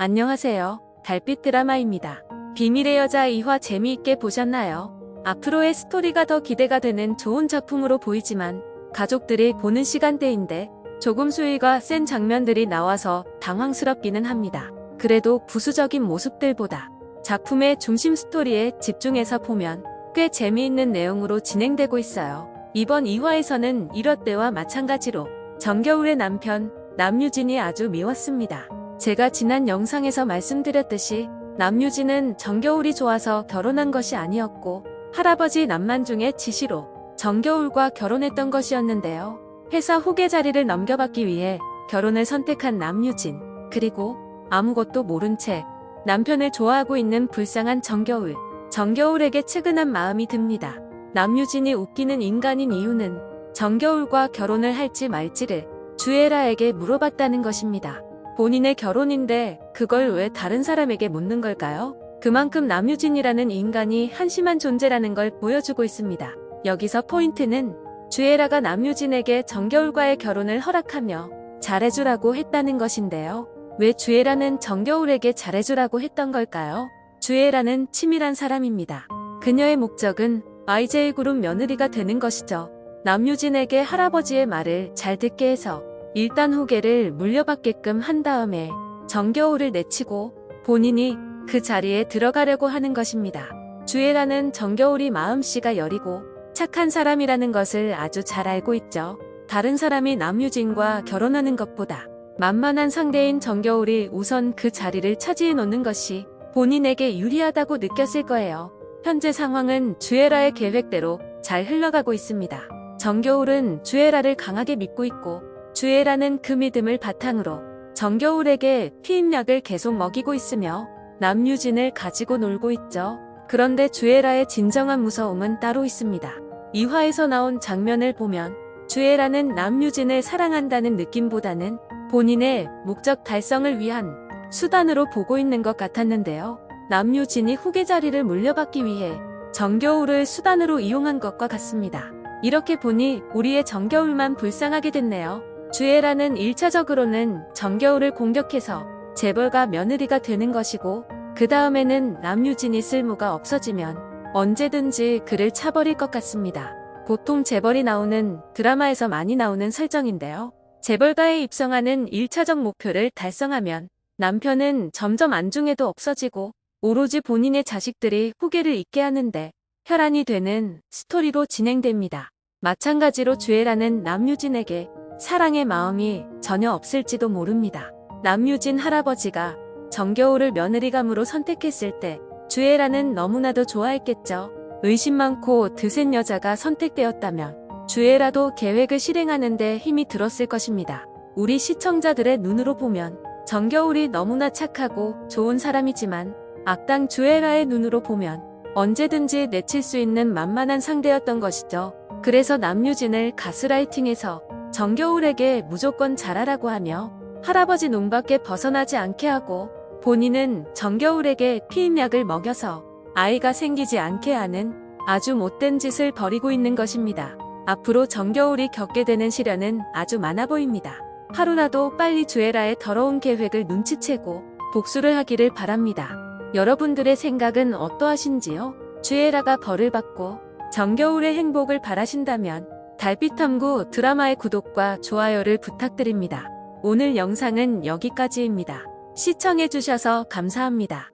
안녕하세요. 달빛 드라마입니다. 비밀의 여자 2화 재미있게 보셨나요? 앞으로의 스토리가 더 기대가 되는 좋은 작품으로 보이지만 가족들이 보는 시간대인데 조금 수위가 센 장면들이 나와서 당황스럽기는 합니다. 그래도 부수적인 모습들보다 작품의 중심 스토리에 집중해서 보면 꽤 재미있는 내용으로 진행되고 있어요. 이번 2화에서는 1화 때와 마찬가지로 정겨울의 남편 남유진이 아주 미웠습니다. 제가 지난 영상에서 말씀드렸듯이 남유진은 정겨울이 좋아서 결혼한 것이 아니었고 할아버지 남만중의 지시로 정겨울과 결혼했던 것이었는데요. 회사 후계 자리를 넘겨받기 위해 결혼을 선택한 남유진 그리고 아무것도 모른 채 남편을 좋아하고 있는 불쌍한 정겨울 정겨울에게 측은한 마음이 듭니다. 남유진이 웃기는 인간인 이유는 정겨울과 결혼을 할지 말지를 주애라에게 물어봤다는 것입니다. 본인의 결혼인데 그걸 왜 다른 사람에게 묻는 걸까요? 그만큼 남유진이라는 인간이 한심한 존재라는 걸 보여주고 있습니다. 여기서 포인트는 주애라가 남유진에게 정겨울과의 결혼을 허락하며 잘해주라고 했다는 것인데요. 왜 주애라는 정겨울에게 잘해주라고 했던 걸까요? 주애라는 치밀한 사람입니다. 그녀의 목적은 YJ그룹 며느리가 되는 것이죠. 남유진에게 할아버지의 말을 잘 듣게 해서 일단 후계를 물려받게끔 한 다음에 정겨울을 내치고 본인이 그 자리에 들어가려고 하는 것입니다. 주애라는 정겨울이 마음씨가 여리고 착한 사람이라는 것을 아주 잘 알고 있죠. 다른 사람이 남유진과 결혼하는 것보다 만만한 상대인 정겨울이 우선 그 자리를 차지해 놓는 것이 본인에게 유리하다고 느꼈을 거예요. 현재 상황은 주애라의 계획대로 잘 흘러가고 있습니다. 정겨울은 주애라를 강하게 믿고 있고 주애라는 그 믿음을 바탕으로 정겨울에게 피임약을 계속 먹이고 있으며 남유진을 가지고 놀고 있죠. 그런데 주애라의 진정한 무서움은 따로 있습니다. 이화에서 나온 장면을 보면 주애라는 남유진을 사랑한다는 느낌보다는 본인의 목적 달성을 위한 수단으로 보고 있는 것 같았는데요. 남유진이 후계 자리를 물려받기 위해 정겨울을 수단으로 이용한 것과 같습니다. 이렇게 보니 우리의 정겨울만 불쌍하게 됐네요. 주애라는 1차적으로는 정겨울을 공격해서 재벌가 며느리가 되는 것이고 그 다음에는 남유진이 쓸모가 없어지면 언제든지 그를 차버릴 것 같습니다. 보통 재벌이 나오는 드라마에서 많이 나오는 설정인데요. 재벌가에 입성하는 1차적 목표를 달성하면 남편은 점점 안중에도 없어지고 오로지 본인의 자식들이 후계를 잇게 하는데 혈안이 되는 스토리로 진행됩니다. 마찬가지로 주애라는 남유진에게 사랑의 마음이 전혀 없을지도 모릅니다. 남유진 할아버지가 정겨울을 며느리감으로 선택했을 때 주애라는 너무나도 좋아했겠죠. 의심 많고 드센 여자가 선택되었다면 주애라도 계획을 실행하는데 힘이 들었을 것입니다. 우리 시청자들의 눈으로 보면 정겨울이 너무나 착하고 좋은 사람이지만 악당 주애라의 눈으로 보면 언제든지 내칠 수 있는 만만한 상대였던 것이죠. 그래서 남유진을 가스라이팅해서 정겨울에게 무조건 잘하라고 하며 할아버지 눈밖에 벗어나지 않게 하고 본인은 정겨울에게 피임약을 먹여서 아이가 생기지 않게 하는 아주 못된 짓을 벌이고 있는 것입니다. 앞으로 정겨울이 겪게 되는 시련은 아주 많아 보입니다. 하루라도 빨리 주애라의 더러운 계획을 눈치채고 복수를 하기를 바랍니다. 여러분들의 생각은 어떠하신지요? 주애라가 벌을 받고 정겨울의 행복을 바라신다면 달빛탐구 드라마의 구독과 좋아요를 부탁드립니다. 오늘 영상은 여기까지입니다. 시청해주셔서 감사합니다.